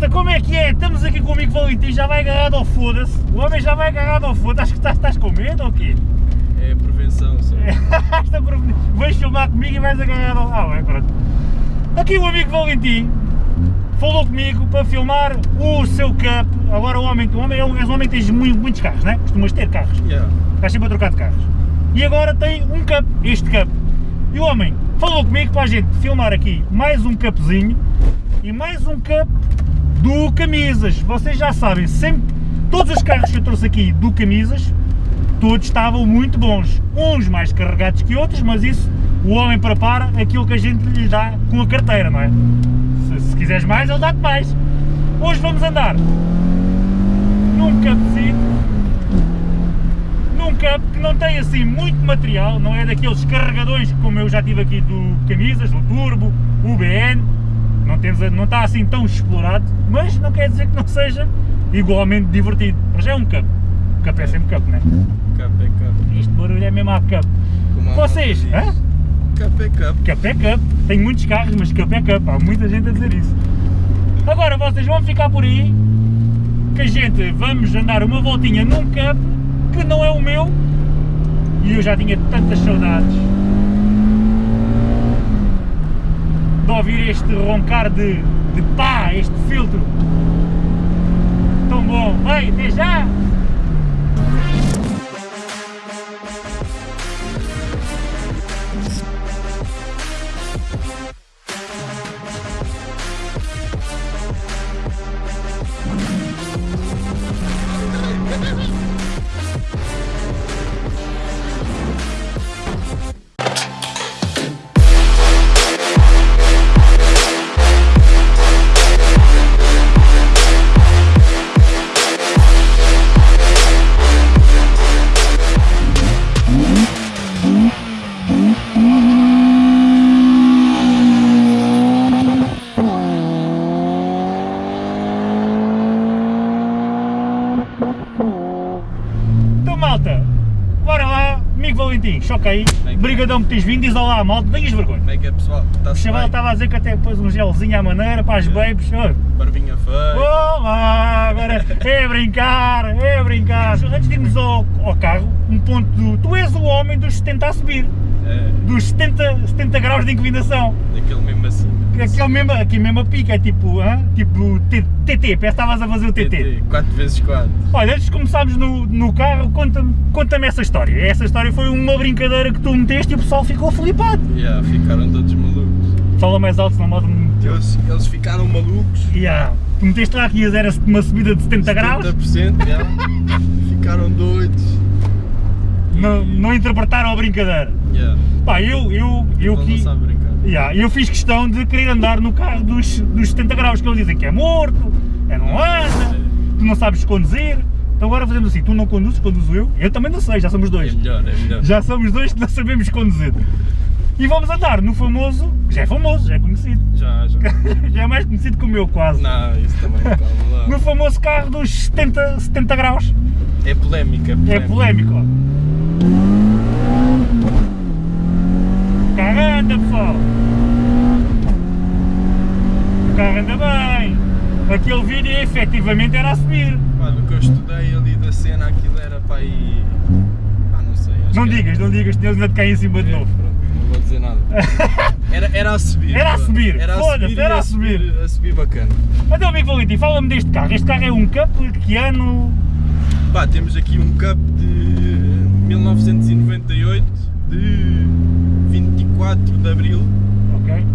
Malta, como é que é? Estamos aqui com o amigo Valentim, já vai agarrado ao foda-se. O homem já vai agarrado ao foda-se. Acho que estás, estás com medo ou quê? É prevenção, só. Vais filmar comigo e vais agarrado ao... Ah, bem, pronto. Aqui o amigo Valentim falou comigo para filmar o seu cup. Agora o homem, o homem é um, és um homem que tens muito- muitos carros, não é? Costumas ter carros. Yeah. Estás sempre a trocar de carros. E agora tem um cup, este cup. E o homem falou comigo para a gente filmar aqui mais um cupzinho e mais um cup do Camisas. Vocês já sabem, sempre, todos os carros que eu trouxe aqui do Camisas, todos estavam muito bons. Uns mais carregados que outros, mas isso o homem prepara aquilo que a gente lhe dá com a carteira, não é? Se, se quiseres mais, ele dá-te mais. Hoje vamos andar num cupzinho num cup que não tem assim muito material, não é daqueles carregadores como eu já tive aqui do camisas, do turbo, o BN, não, temos, não está assim tão explorado, mas não quer dizer que não seja igualmente divertido. Mas é um cup, cup é sempre cup, não é? Cup é cup. Este barulho é mesmo a cup. Como Vocês, hã? Cup é cup. Cup é cup, tenho muitos carros, mas cup é cup, há muita gente a dizer isso. Agora vocês vão ficar por aí, que a gente vamos andar uma voltinha num cup que não é o meu e eu já tinha tantas saudades de ouvir este roncar de, de pá, este filtro tão bom. Vai, até já! Valentim, choca aí, Bem, brigadão por teres vindo, diz olá malta, tenhas vergonha. Como é que é pessoal? O Está-se chaval estava a dizer que até pôs um gelzinho à maneira para as É. babes. Oi. Barbinha feia. Olá, agora é brincar, é brincar. Antes de irmos ao, ao carro, um ponto do. Tu és o homem dos 70 a subir, É, dos 70, 70 graus de inclinação. Daquele mesmo assim. Aquele mesmo, aqui mesmo a pica, é tipo, hã? tipo TT, parece que estavas a fazer o TT. 4 vezes 4. Olha, antes de começarmos no, no carro, conta-me conta essa história. Essa história foi uma brincadeira que tu meteste e o pessoal ficou flipado. Yeah, ficaram todos malucos. Fala mais alto, senão meteu. Eles, eles ficaram malucos. Yeah. Tu meteste lá que era uma subida de 70 graus, 70%, yeah. ficaram doidos. não, não interpretaram a brincadeira. Yeah. Pá, eu, eu, eu, sabem brincar. Yeah, eu fiz questão de querer andar no carro dos, dos 70 graus, que eles dizem que é morto, é não anda, tu não sabes conduzir. Então agora fazemos assim, tu não conduzes, conduzo eu, eu também não sei, já somos É dois. melhor, é melhor. Já somos dois que não sabemos conduzir. E vamos andar no famoso, já é famoso, já é conhecido, Já, já. já é mais conhecido que o meu quase. Não, isso também calma lá. No famoso carro dos 70, 70 graus. É polémica, é É polémica. polémico, ó. O carro anda, pessoal. O carro anda bem. Aquele vídeo efetivamente era a subir. Pá, do que eu estudei ali da cena, aquilo era para aí. Pá, não sei. Não que digas, não digas, Deus ainda te cai em cima de Era, é, novo. pronto, não vou dizer nada. Era, era a subir. Era a subir, Era a subir, era a subir. A subir bacana. Então, amigo Valentim, fala-me deste carro. Este carro é um Cup de que ano? Pá, temos aqui um Cup de 1998, de 24 de Abril. Ok.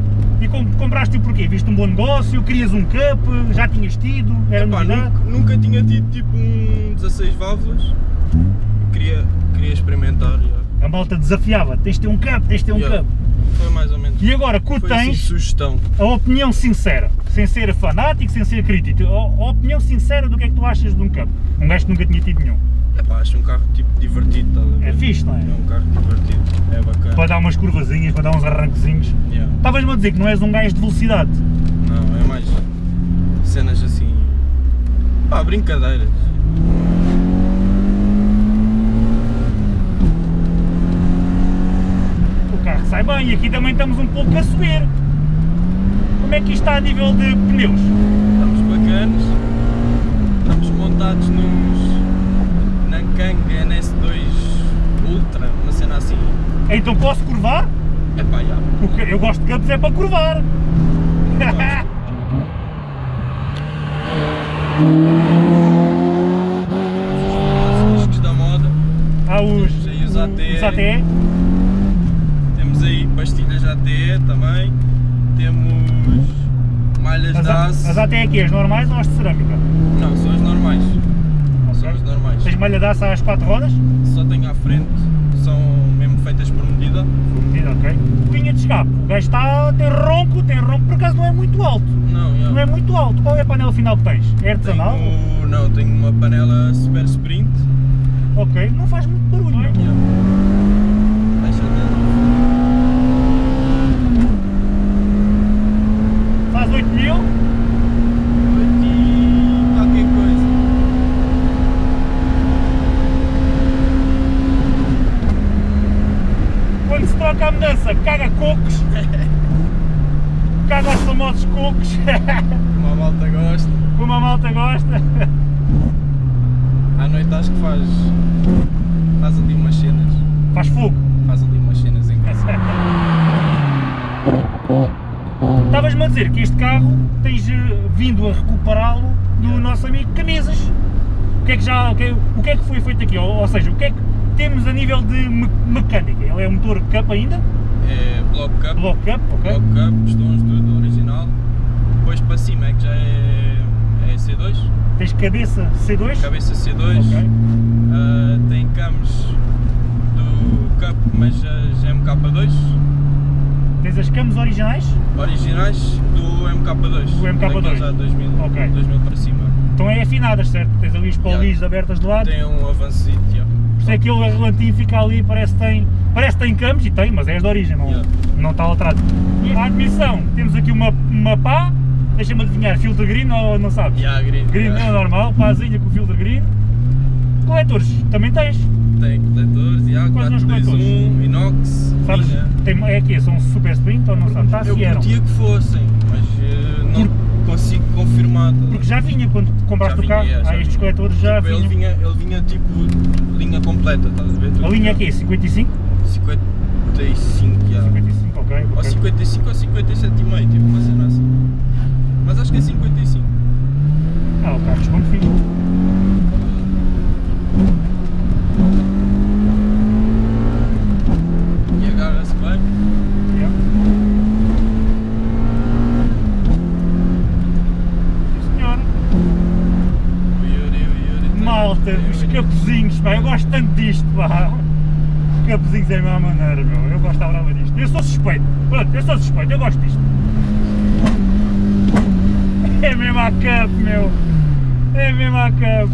E com, compraste-o porquê? Viste um bom negócio? Querias um Cup? Já tinhas tido? Era Epá, nunca, nunca tinha tido tipo um 16 válvulas. Queria, queria experimentar. A malta desafiava. Tens de ter um Cup, tens de ter um Yeah. Cup. Foi mais ou menos. E agora, que assim, tens, sugestão. a opinião sincera, sem ser fanático, sem ser crítico, a, a opinião sincera do que é que tu achas de um Cup. Um gajo que nunca tinha tido nenhum. Pá, acho um carro tipo divertido, tá É fixe, não é? É um carro divertido, é bacana. Para dar umas curvazinhas, para dar uns arranquezinhos. Estavas-me a dizer que não és um gajo de velocidade. Não, é mais cenas assim. pá, brincadeiras. O carro sai bem e aqui também estamos um pouco a subir. Como é que isto está a nível de pneus? Estamos bacanas, estamos montados num NS2 Ultra, uma cena assim. Então posso curvar? É pá, já. Porque eu gosto de campos é para curvar. Os discos da moda. Há os, Temos aí os ATE. os ATE. Temos aí pastilhas ATE também. Temos malhas As, da A- ACE. as ATE aqui, as normais ou as de cerâmica? Não, são as normais. As normais. Tens malha de aço às quatro rodas? Só tenho à frente. São mesmo feitas por medida. Medida, ok. Linha de escape. O gajo está, tem ronco, tem ronco, por acaso não é muito alto. Não, já. Não é muito alto. Qual é a panela final que tens? É artesanal? Tenho, não, tenho uma panela Super Sprint. Ok, não faz muito barulho. Yeah. Baixa dela. Faz 8 mil. Oito e qualquer coisa. Quando se troca a mudança, caga cocos. caga os famosos cocos. Como a malta gosta. Como a malta gosta. À noite acho que faz. Faz ali umas cenas. Faz fogo. Faz ali umas cenas em casa. Estavas-me a dizer que este carro tens eh, vindo a recuperá-lo do nosso amigo Camisas. O que é que já. O que é, o que é que foi feito aqui? Ou, ou seja, o que é que temos a nível de me- mecânica? Ele é um motor cup ainda? É block cup. Block cup, ok? Block cup, pistões, tudo original. Cabeça C2? Cabeça C2. Ok. Ah, tem camos do Cup, mas já é MK2. Tens as camos originais? Originais do MK2. Do MK2. Daqueles já 2000, Ok. 2000 para cima. Estão é afinadas, certo? Tens ali os polis abertas de lado. Tem um avancito, yeah. Por isso é que aquele relantinho fica ali, parece que tem, parece que tem camos e tem, mas é as de origem, não, Yeah. não está alterado. E a admissão, temos aqui uma, uma pá, deixa-me adivinhar, filtro green ou não sabes? Yeah, green. Green yeah. é normal, pázinha com filtro green. Coletores, também tens, Tem coletores, yeah, Quais são os 421, inox. sabes? linha. Tem, é aqui, são super sprint ou não sabes? Está Eu curtia que fossem, mas eh, não consigo confirmar. tá? Porque já vinha quando compraste Já o carro, vinha, já há estes vinha. coletores já Tipo, ele, vinham. vinha, ele vinha tipo linha completa, estás a ver? Tudo A linha aqui, 55? 55, já. 55, ok. Ou ok. 55 ou 57,5, tipo uma cena assim. Mas acho que é 55. Ah, o carro responde fixe. E agarra-se bem. Yeah. Sim, senhora. O Yuri, o Yuri. tem- Malta, os capuzinhos, pá, eu gosto tanto disto, pá. Os capuzinhos é a mesma maneira, meu. Eu gosto da brava disto. Eu sou suspeito. Pronto, eu sou suspeito, eu gosto disto. É mesmo a cup, meu. É mesmo a cup.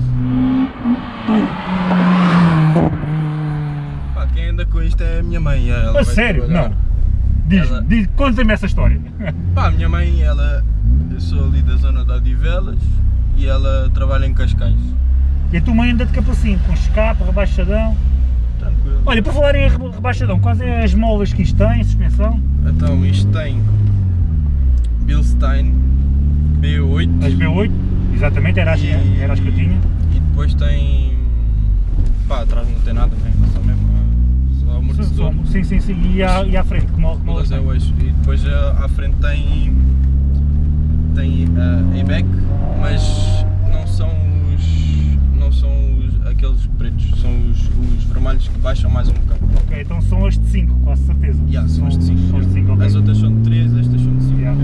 Pá, quem anda com isto é a minha mãe. Ela A sério? trabalhar. Não. Diz, Ela- diz conta-me essa história. Pá, a minha mãe, ela. Eu sou ali da zona de Odivelas e ela trabalha em Cascais. E a tua mãe anda de capacinho, com escape, rebaixadão. Tranquilo. Olha, por falar em reba- rebaixadão, quais é as molas que isto tem, suspensão? Então, isto tem Bilstein B8. As B8, exatamente, era as, e- era as que eu tinha. E depois tem. Pá, atrás não tem nada, né? Só mesmo. Só amortecedor. Sim, sim, sim. E à, e à frente, como, como é o eixo. E depois ah, à frente tem. Tem a ABAC, mas não são os. Não são os, aqueles pretos, são os, os vermelhos que baixam mais um bocado. Ok, então são as de 5, quase certeza. Yeah, são as de 5. São as de 5, ok. As outras são de 3, estas são de 5. Yeah.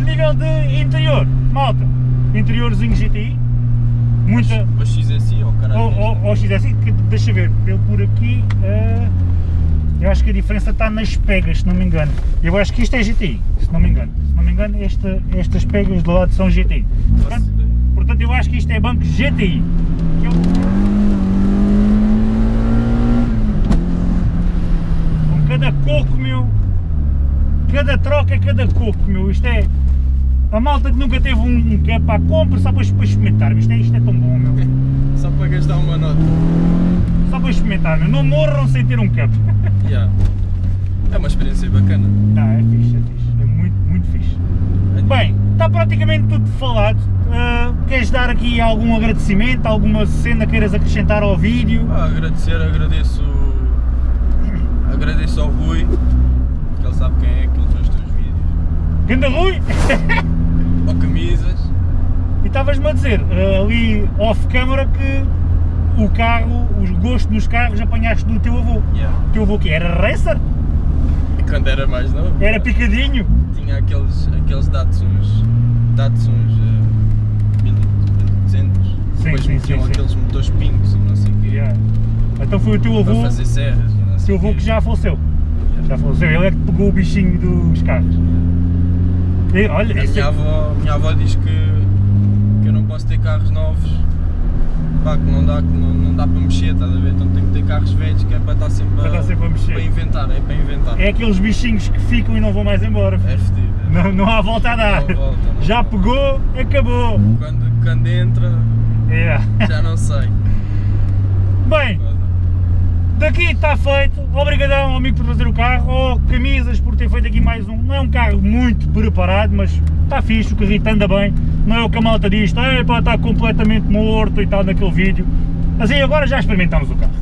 A nível de interior, malta, interiorzinho GTI, muita. Ou XSI ou caralho. Ou, ou, ou XSI, que deixa ver, pelo por aqui, eh, eu acho que a diferença está nas pegas, se não me engano. Eu acho que isto é GTI, se não me engano. Se não me engano, esta, estas pegas do lado são GTI. Portanto, portanto, eu acho que isto é banco GTI. Eu- Com cada coco, meu, cada troca é cada coco, meu. Isto é. A malta que nunca teve um, um cap à compra só para, para experimentar. Isto é, isto é tão bom, meu. Só para gastar uma nota. Só para experimentar, meu. Não morram sem ter um cap. Yeah. É uma experiência bacana. Não, é fixe, é fixe. É muito, muito fixe. Bem, está praticamente tudo falado. Uh, queres dar aqui algum agradecimento, alguma cena queiras acrescentar ao vídeo? Ah, agradecer, agradeço. Agradeço ao Rui, sabe quem é, que ele fez os teus vídeos. Ganda Rui! Ao Camisas. E estavas-me a dizer, uh, ali off-câmara, que o carro, o gosto nos carros apanhaste do teu avô. Yeah. O teu avô que era racer? Quando era mais novo. Era picadinho? Tinha aqueles, aqueles Datsuns. Datsuns uh, 1200. Sim, Depois sim, metiam sim, sim. aqueles motores pincos e não sei o quê. Yeah. Então foi o teu Para avô, fazer serras. o teu avô que já faleceu. Já faleceu, ele é que pegou o bichinho dos carros. E, olha, A minha é- avó, minha avó diz que, que eu não posso ter carros novos, pá, que não dá, que não, não dá para mexer, estás a ver? Então tenho que ter carros velhos que é para estar sempre, Para estar sempre a mexer. para inventar, é para inventar. é aqueles bichinhos que ficam e não vão mais embora. É fedido. é. Não, não há volta a dar. Volta, Já volta. pegou, acabou. Quando, quando entra, Yeah. já não sei. Bem. Daqui está feito. Obrigadão, amigo, por fazer o carro. Ou camisas por ter feito aqui mais um. Não é um carro muito preparado, mas está fixe, o carrito anda bem. Não é o que a malta diz, "Epá, está completamente morto e tal naquele vídeo. Mas aí agora já experimentámos o carro.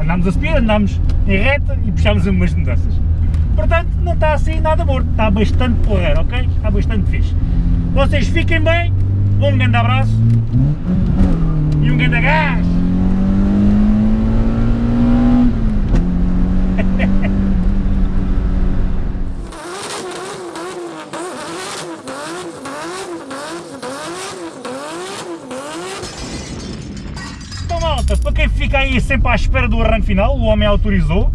Andámos a subir, andámos em reta e puxámos umas mudanças. Portanto, não está assim nada morto, está bastante porreiro, ok? Está bastante fixe. Vocês fiquem bem, um grande abraço e um grande gás! Então aí sempre à espera do arranque final, o homem autorizou.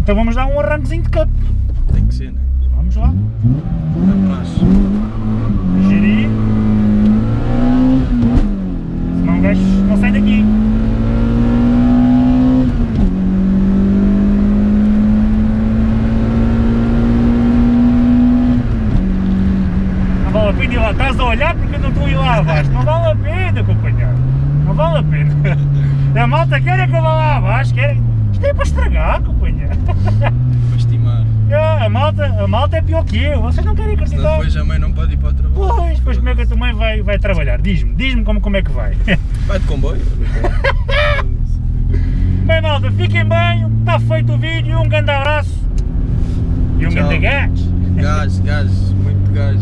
Então vamos dar um arranquezinho de cup. Tem que ser, né? Vamos lá. Praxe. Gerir. Senão o gajo não sai daqui. Não vale a pena ir lá. Estás a olhar porque eu não estou a ir lá abaixo. Não vale a pena, companheiro. Não vale a pena. A malta quer é que eu vá lá abaixo. Quer... Isto é para estragar, companheiro. Para estimar. É, A malta, a malta é pior que eu. Vocês não querem Senão acreditar. depois a mãe não pode ir para o trabalho. Pois, pois como é que a tua mãe vai, vai trabalhar? Diz-me, diz-me como, como é que vai. Vai de comboio. Bem malta, fiquem bem, está feito o vídeo, um grande abraço e um Tchau. grande gás. Gás, gás, muito gás.